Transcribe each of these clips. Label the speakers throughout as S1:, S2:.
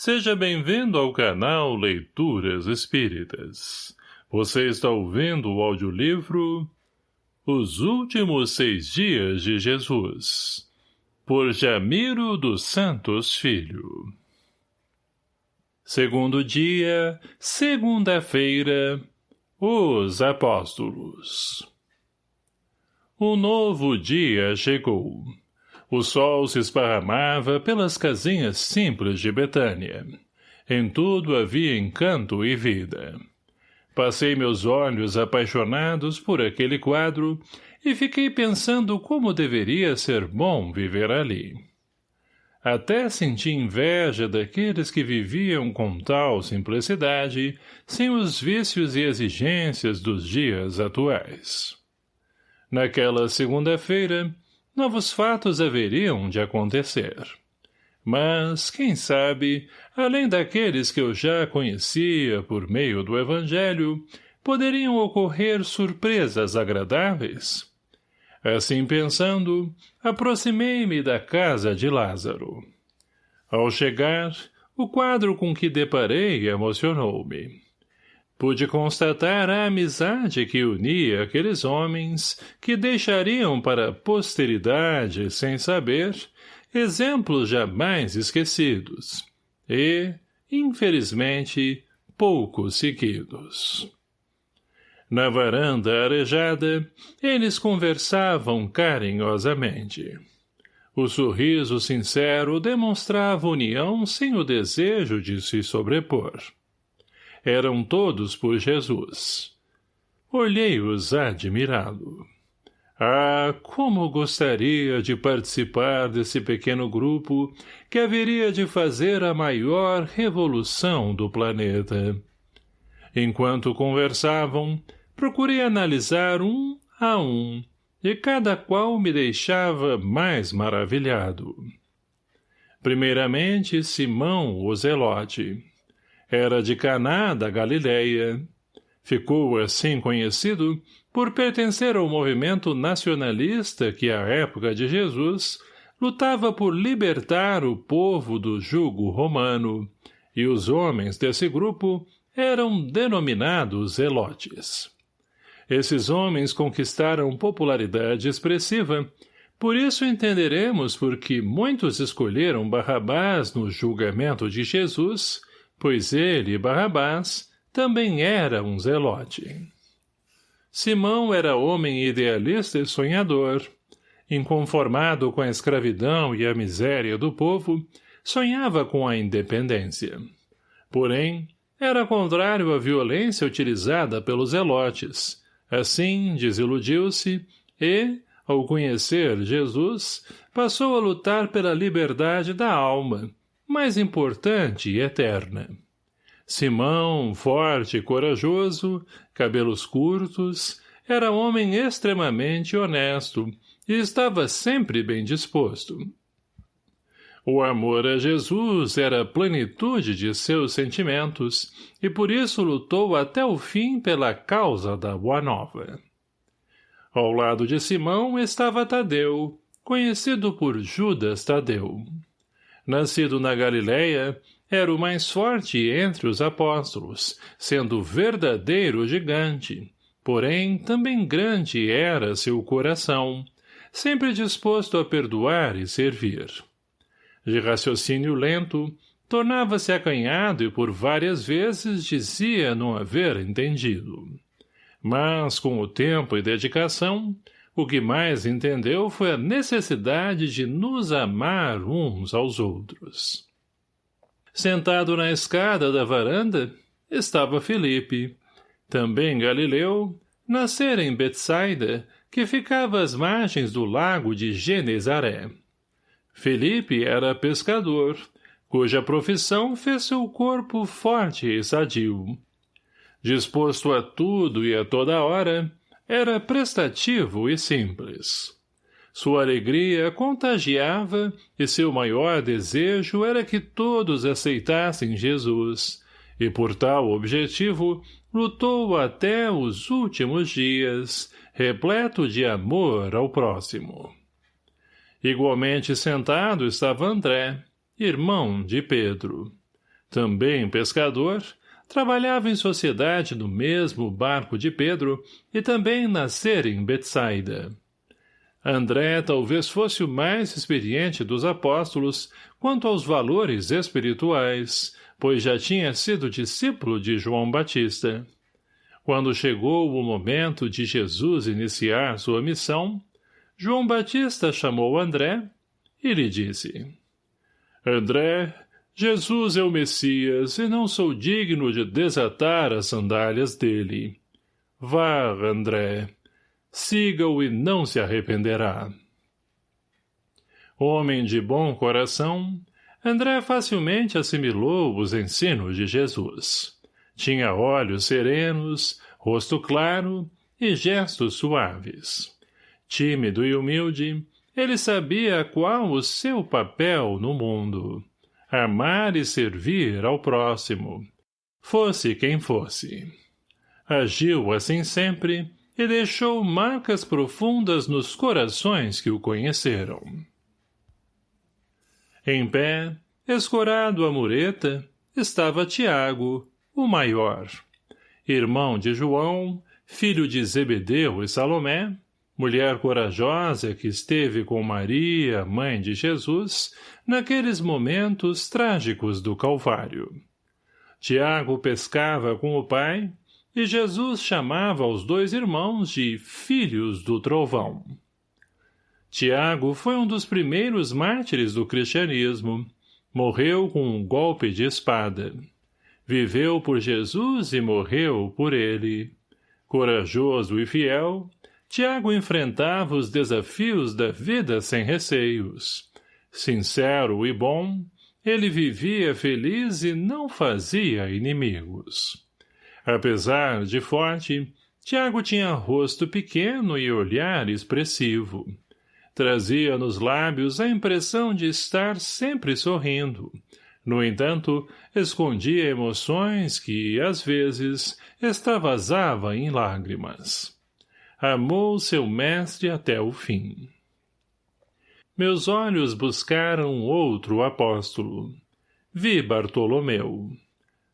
S1: Seja bem-vindo ao canal Leituras Espíritas. Você está ouvindo o audiolivro Os Últimos Seis Dias de Jesus, por Jamiro dos Santos Filho. Segundo dia, segunda-feira, os Apóstolos. O novo dia chegou. O sol se esparramava pelas casinhas simples de Betânia. Em tudo havia encanto e vida. Passei meus olhos apaixonados por aquele quadro e fiquei pensando como deveria ser bom viver ali. Até senti inveja daqueles que viviam com tal simplicidade, sem os vícios e exigências dos dias atuais. Naquela segunda-feira, novos fatos haveriam de acontecer. Mas, quem sabe, além daqueles que eu já conhecia por meio do Evangelho, poderiam ocorrer surpresas agradáveis? Assim pensando, aproximei-me da casa de Lázaro. Ao chegar, o quadro com que deparei emocionou-me pude constatar a amizade que unia aqueles homens que deixariam para a posteridade, sem saber, exemplos jamais esquecidos e, infelizmente, pouco seguidos. Na varanda arejada, eles conversavam carinhosamente. O sorriso sincero demonstrava união sem o desejo de se sobrepor eram todos por Jesus. Olhei-os admirado. Ah, como gostaria de participar desse pequeno grupo que haveria de fazer a maior revolução do planeta. Enquanto conversavam, procurei analisar um a um, e cada qual me deixava mais maravilhado. Primeiramente, Simão, o Zelote. Era de Caná da Galileia. Ficou assim conhecido por pertencer ao movimento nacionalista que, à época de Jesus, lutava por libertar o povo do jugo romano, e os homens desse grupo eram denominados zelotes. Esses homens conquistaram popularidade expressiva, por isso entenderemos por que muitos escolheram Barrabás no julgamento de Jesus pois ele, Barrabás, também era um zelote. Simão era homem idealista e sonhador. Inconformado com a escravidão e a miséria do povo, sonhava com a independência. Porém, era contrário à violência utilizada pelos zelotes. Assim, desiludiu-se e, ao conhecer Jesus, passou a lutar pela liberdade da alma, mais importante e eterna. Simão, forte e corajoso, cabelos curtos, era homem extremamente honesto e estava sempre bem disposto. O amor a Jesus era a plenitude de seus sentimentos e por isso lutou até o fim pela causa da Boa Nova. Ao lado de Simão estava Tadeu, conhecido por Judas Tadeu nascido na Galileia, era o mais forte entre os apóstolos, sendo verdadeiro gigante. Porém, também grande era seu coração, sempre disposto a perdoar e servir. De raciocínio lento, tornava-se acanhado e por várias vezes dizia não haver entendido. Mas, com o tempo e dedicação, o que mais entendeu foi a necessidade de nos amar uns aos outros. Sentado na escada da varanda, estava Felipe, também Galileu, nascera em Betsaida, que ficava às margens do lago de Genezaré. Felipe era pescador, cuja profissão fez seu corpo forte e sadio. Disposto a tudo e a toda hora, era prestativo e simples. Sua alegria contagiava e seu maior desejo era que todos aceitassem Jesus, e por tal objetivo lutou até os últimos dias, repleto de amor ao próximo. Igualmente sentado estava André, irmão de Pedro. Também pescador, trabalhava em sociedade no mesmo barco de Pedro e também nascera em Betsaida. André talvez fosse o mais experiente dos apóstolos quanto aos valores espirituais, pois já tinha sido discípulo de João Batista. Quando chegou o momento de Jesus iniciar sua missão, João Batista chamou André e lhe disse, André, Jesus é o Messias e não sou digno de desatar as sandálias dele. Vá, André, siga-o e não se arrependerá. Homem de bom coração, André facilmente assimilou os ensinos de Jesus. Tinha olhos serenos, rosto claro e gestos suaves. Tímido e humilde, ele sabia qual o seu papel no mundo. Amar e servir ao próximo. Fosse quem fosse. Agiu assim sempre e deixou marcas profundas nos corações que o conheceram. Em pé, escorado a mureta, estava Tiago, o maior. Irmão de João, filho de Zebedeu e Salomé, mulher corajosa que esteve com Maria, mãe de Jesus, naqueles momentos trágicos do Calvário. Tiago pescava com o pai, e Jesus chamava os dois irmãos de filhos do trovão. Tiago foi um dos primeiros mártires do cristianismo. Morreu com um golpe de espada. Viveu por Jesus e morreu por ele. Corajoso e fiel, Tiago enfrentava os desafios da vida sem receios. Sincero e bom, ele vivia feliz e não fazia inimigos. Apesar de forte, Tiago tinha rosto pequeno e olhar expressivo. Trazia nos lábios a impressão de estar sempre sorrindo. No entanto, escondia emoções que, às vezes, extravasava em lágrimas. Amou seu mestre até o fim. Meus olhos buscaram outro apóstolo. Vi Bartolomeu.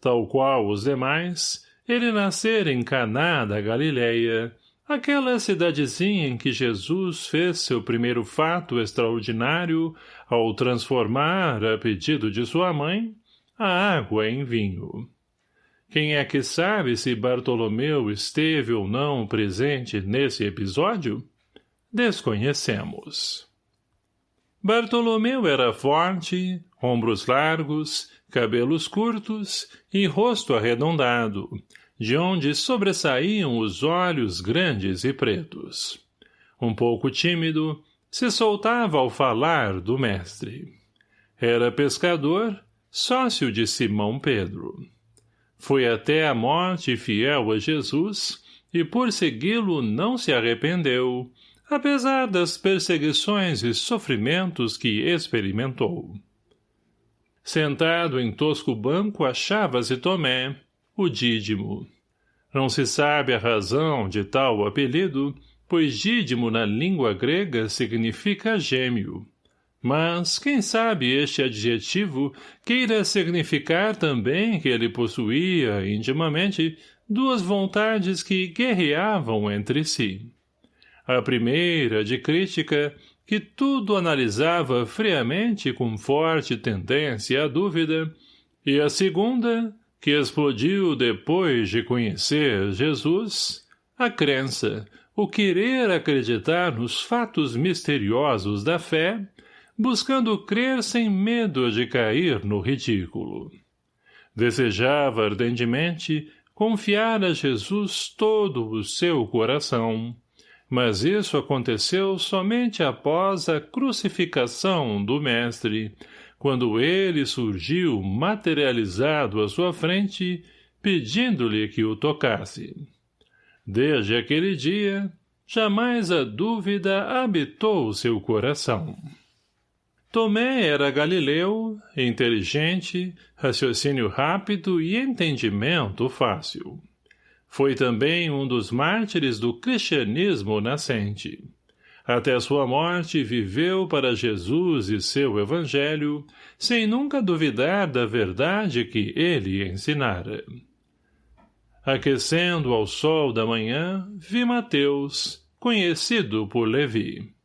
S1: Tal qual os demais, ele nascera em Caná da Galileia, Aquela cidadezinha em que Jesus fez seu primeiro fato extraordinário ao transformar, a pedido de sua mãe, a água em vinho. Quem é que sabe se Bartolomeu esteve ou não presente nesse episódio? Desconhecemos. Bartolomeu era forte, ombros largos, cabelos curtos e rosto arredondado, de onde sobressaíam os olhos grandes e pretos. Um pouco tímido, se soltava ao falar do mestre. Era pescador, sócio de Simão Pedro. Foi até a morte fiel a Jesus e por segui-lo não se arrependeu, apesar das perseguições e sofrimentos que experimentou. Sentado em tosco banco achava-se Tomé, o Dídimo. Não se sabe a razão de tal apelido, pois Dídimo na língua grega significa gêmeo. Mas, quem sabe este adjetivo queira significar também que ele possuía, intimamente, duas vontades que guerreavam entre si. A primeira, de crítica, que tudo analisava friamente com forte tendência à dúvida, e a segunda, que explodiu depois de conhecer Jesus, a crença, o querer acreditar nos fatos misteriosos da fé, buscando crer sem medo de cair no ridículo. Desejava ardentemente confiar a Jesus todo o seu coração, mas isso aconteceu somente após a crucificação do Mestre, quando ele surgiu materializado à sua frente, pedindo-lhe que o tocasse. Desde aquele dia, jamais a dúvida habitou seu coração. Tomé era galileu, inteligente, raciocínio rápido e entendimento fácil. Foi também um dos mártires do cristianismo nascente. Até sua morte viveu para Jesus e seu evangelho, sem nunca duvidar da verdade que ele ensinara. Aquecendo ao sol da manhã, vi Mateus, conhecido por Levi.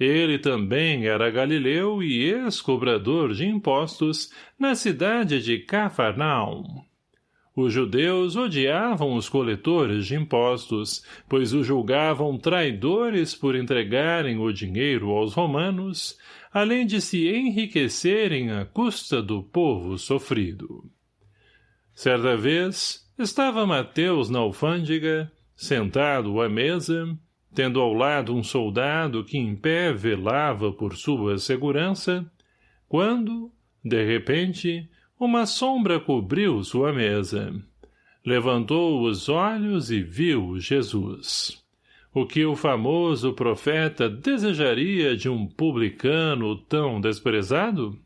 S1: Ele também era galileu e ex-cobrador de impostos na cidade de Cafarnaum. Os judeus odiavam os coletores de impostos, pois os julgavam traidores por entregarem o dinheiro aos romanos, além de se enriquecerem à custa do povo sofrido. Certa vez, estava Mateus na alfândega, sentado à mesa, tendo ao lado um soldado que em pé velava por sua segurança, quando, de repente, uma sombra cobriu sua mesa. Levantou os olhos e viu Jesus. O que o famoso profeta desejaria de um publicano tão desprezado?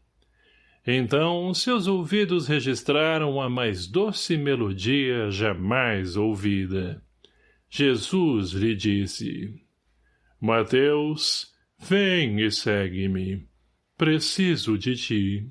S1: Então seus ouvidos registraram a mais doce melodia jamais ouvida. Jesus lhe disse, Mateus, vem e segue-me. Preciso de ti.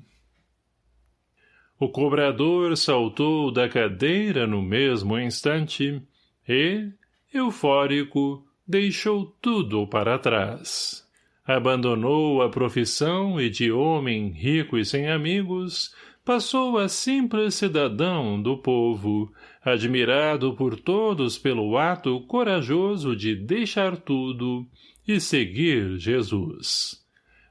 S1: O cobrador saltou da cadeira no mesmo instante e, eufórico, deixou tudo para trás. Abandonou a profissão e de homem rico e sem amigos, passou a simples cidadão do povo, admirado por todos pelo ato corajoso de deixar tudo e seguir Jesus.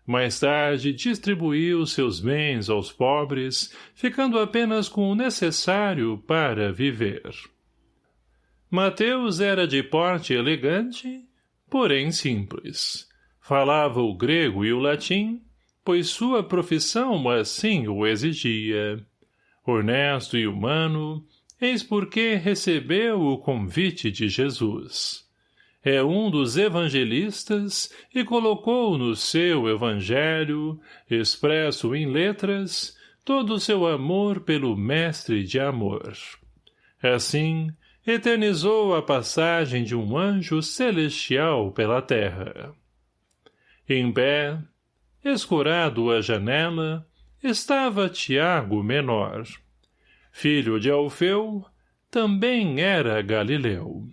S1: Mais tarde distribuiu seus bens aos pobres, ficando apenas com o necessário para viver. Mateus era de porte elegante, porém simples. Falava o grego e o latim, pois sua profissão assim o exigia. Honesto e humano, eis porque recebeu o convite de Jesus é um dos evangelistas e colocou no seu evangelho, expresso em letras, todo o seu amor pelo mestre de amor. Assim, eternizou a passagem de um anjo celestial pela terra. Em pé, escurado à janela, estava Tiago menor. Filho de Alfeu, também era Galileu.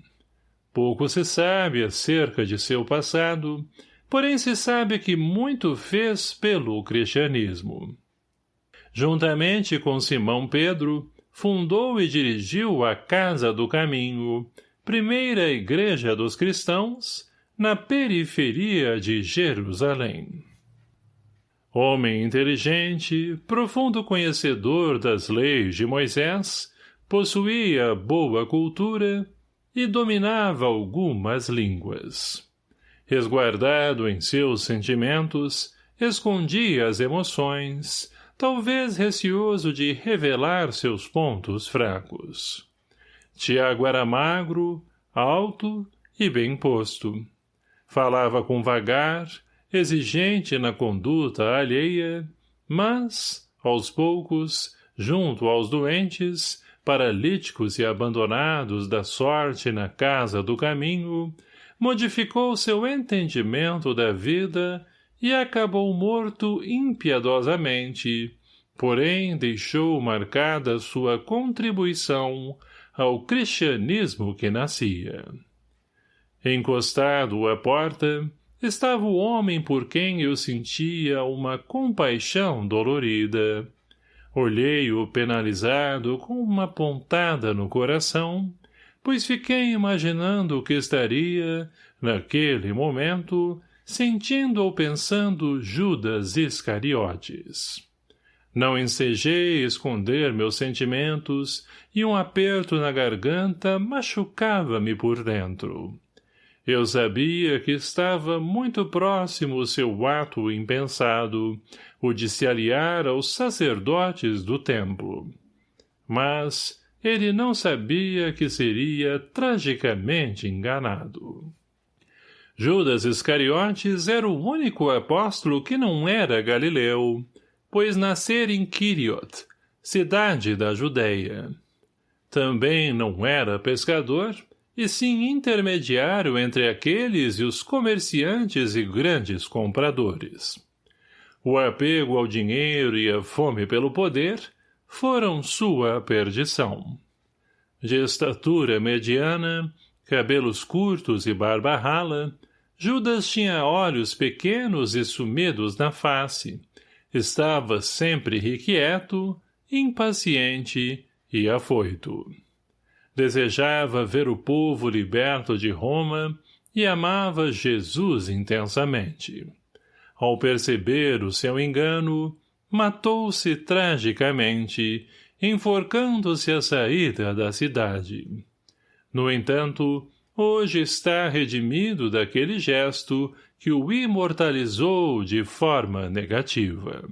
S1: Pouco se sabe acerca de seu passado, porém se sabe que muito fez pelo cristianismo. Juntamente com Simão Pedro, fundou e dirigiu a Casa do Caminho, primeira igreja dos cristãos, na periferia de Jerusalém. Homem inteligente, profundo conhecedor das leis de Moisés, possuía boa cultura e dominava algumas línguas. Resguardado em seus sentimentos, escondia as emoções, talvez receoso de revelar seus pontos fracos. Tiago era magro, alto e bem posto. Falava com vagar, exigente na conduta alheia, mas, aos poucos, junto aos doentes, paralíticos e abandonados da sorte na casa do caminho, modificou seu entendimento da vida e acabou morto impiedosamente, porém deixou marcada sua contribuição ao cristianismo que nascia. Encostado à porta, estava o homem por quem eu sentia uma compaixão dolorida. Olhei-o penalizado com uma pontada no coração, pois fiquei imaginando que estaria, naquele momento, sentindo ou pensando Judas Iscariotes. Não ensejei esconder meus sentimentos e um aperto na garganta machucava-me por dentro. Eu sabia que estava muito próximo o seu ato impensado, o de se aliar aos sacerdotes do templo. Mas ele não sabia que seria tragicamente enganado. Judas Iscariotes era o único apóstolo que não era galileu, pois nascera em Quiriot, cidade da Judéia. Também não era pescador e sim intermediário entre aqueles e os comerciantes e grandes compradores. O apego ao dinheiro e a fome pelo poder foram sua perdição. De estatura mediana, cabelos curtos e barba rala, Judas tinha olhos pequenos e sumidos na face. Estava sempre irrequieto, impaciente e afoito. Desejava ver o povo liberto de Roma e amava Jesus intensamente. Ao perceber o seu engano, matou-se tragicamente, enforcando-se à saída da cidade. No entanto, hoje está redimido daquele gesto que o imortalizou de forma negativa.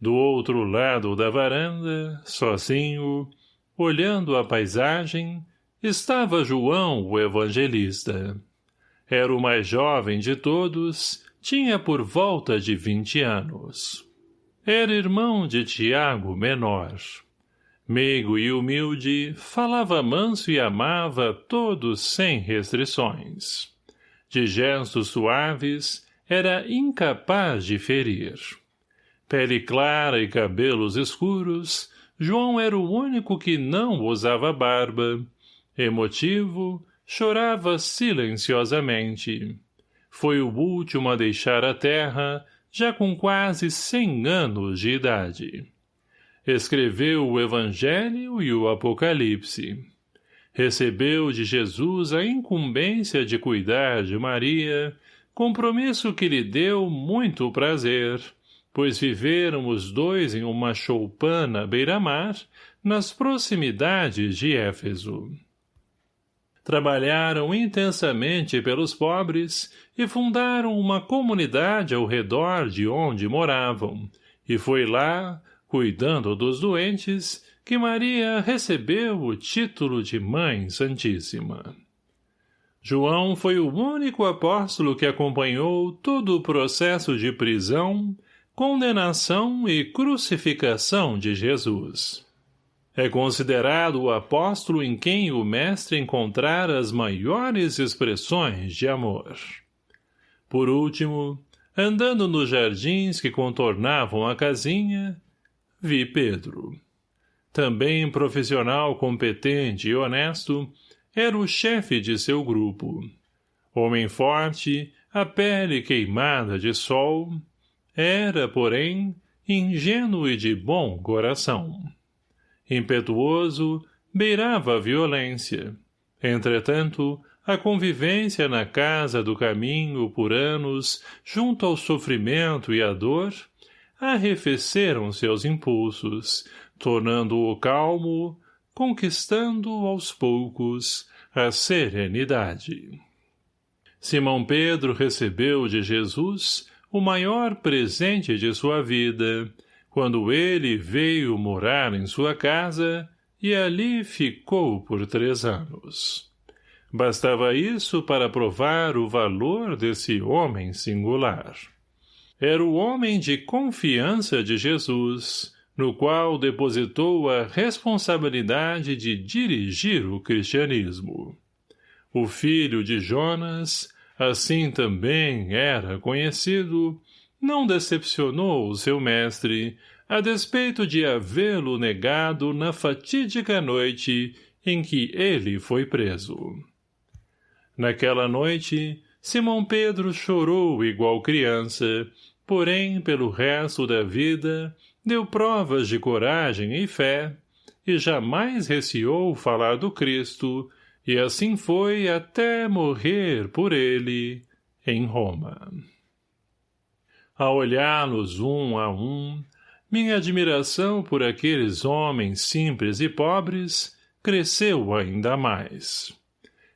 S1: Do outro lado da varanda, sozinho, Olhando a paisagem, estava João, o evangelista. Era o mais jovem de todos, tinha por volta de vinte anos. Era irmão de Tiago menor. Meigo e humilde, falava manso e amava todos sem restrições. De gestos suaves, era incapaz de ferir. Pele clara e cabelos escuros, João era o único que não usava barba. Emotivo, chorava silenciosamente. Foi o último a deixar a terra, já com quase cem anos de idade. Escreveu o Evangelho e o Apocalipse. Recebeu de Jesus a incumbência de cuidar de Maria, compromisso que lhe deu muito prazer, pois viveram os dois em uma choupana beira-mar, nas proximidades de Éfeso. Trabalharam intensamente pelos pobres e fundaram uma comunidade ao redor de onde moravam, e foi lá, cuidando dos doentes, que Maria recebeu o título de Mãe Santíssima. João foi o único apóstolo que acompanhou todo o processo de prisão, condenação e crucificação de Jesus. É considerado o apóstolo em quem o mestre encontrara as maiores expressões de amor. Por último, andando nos jardins que contornavam a casinha, vi Pedro. Também profissional competente e honesto, era o chefe de seu grupo. Homem forte, a pele queimada de sol, era, porém, ingênuo e de bom coração. Impetuoso, beirava a violência. Entretanto, a convivência na casa do caminho por anos, junto ao sofrimento e à dor, arrefeceram seus impulsos, tornando-o calmo, conquistando aos poucos a serenidade. Simão Pedro recebeu de Jesus o maior presente de sua vida, quando ele veio morar em sua casa e ali ficou por três anos. Bastava isso para provar o valor desse homem singular. Era o homem de confiança de Jesus, no qual depositou a responsabilidade de dirigir o cristianismo. O filho de Jonas, assim também era conhecido, não decepcionou o seu mestre, a despeito de havê-lo negado na fatídica noite em que ele foi preso. Naquela noite, Simão Pedro chorou igual criança, porém, pelo resto da vida, deu provas de coragem e fé, e jamais receou falar do Cristo, e assim foi até morrer por ele em Roma. A olhá-los um a um, minha admiração por aqueles homens simples e pobres cresceu ainda mais.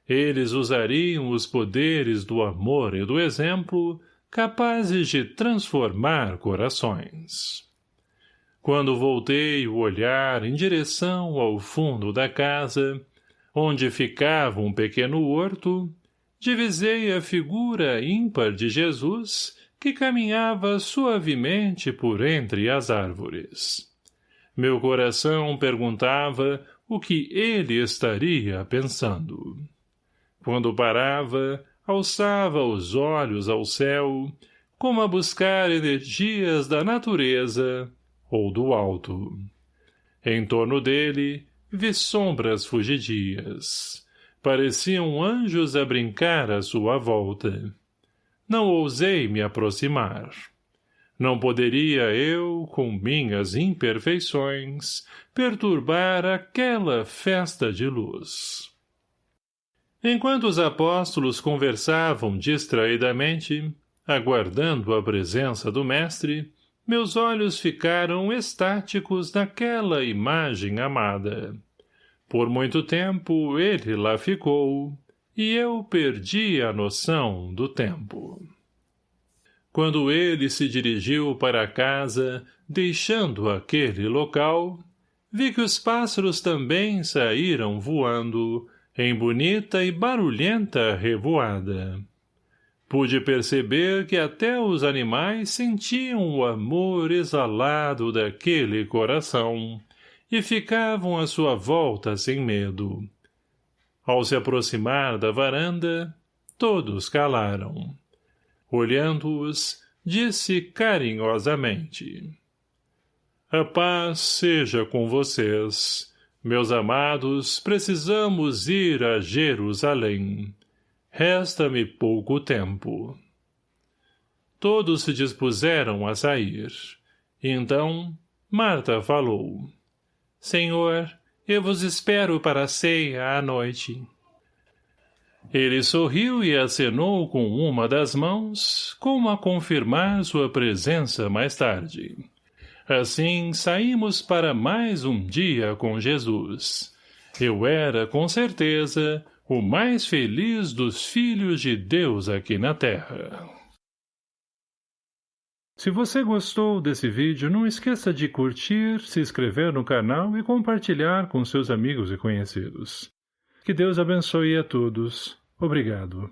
S1: Eles usariam os poderes do amor e do exemplo capazes de transformar corações. Quando voltei o olhar em direção ao fundo da casa, onde ficava um pequeno horto, divisei a figura ímpar de Jesus que caminhava suavemente por entre as árvores. Meu coração perguntava o que ele estaria pensando. Quando parava, alçava os olhos ao céu, como a buscar energias da natureza ou do alto. Em torno dele, vi sombras fugidias. Pareciam anjos a brincar à sua volta. Não ousei me aproximar. Não poderia eu, com minhas imperfeições, perturbar aquela festa de luz. Enquanto os apóstolos conversavam distraidamente, aguardando a presença do mestre, meus olhos ficaram estáticos naquela imagem amada. Por muito tempo ele lá ficou, e eu perdi a noção do tempo. Quando ele se dirigiu para casa, deixando aquele local, vi que os pássaros também saíram voando, em bonita e barulhenta revoada. Pude perceber que até os animais sentiam o amor exalado daquele coração e ficavam à sua volta sem medo. Ao se aproximar da varanda, todos calaram. Olhando-os, disse carinhosamente. A paz seja com vocês. Meus amados, precisamos ir a Jerusalém. Resta-me pouco tempo. Todos se dispuseram a sair. Então, Marta falou. Senhor, eu vos espero para a ceia à noite. Ele sorriu e acenou com uma das mãos, como a confirmar sua presença mais tarde. Assim, saímos para mais um dia com Jesus. Eu era, com certeza, o mais feliz dos filhos de Deus aqui na Terra. Se você gostou desse vídeo, não esqueça de curtir, se inscrever no canal e compartilhar com seus amigos e conhecidos. Que Deus abençoe a todos. Obrigado.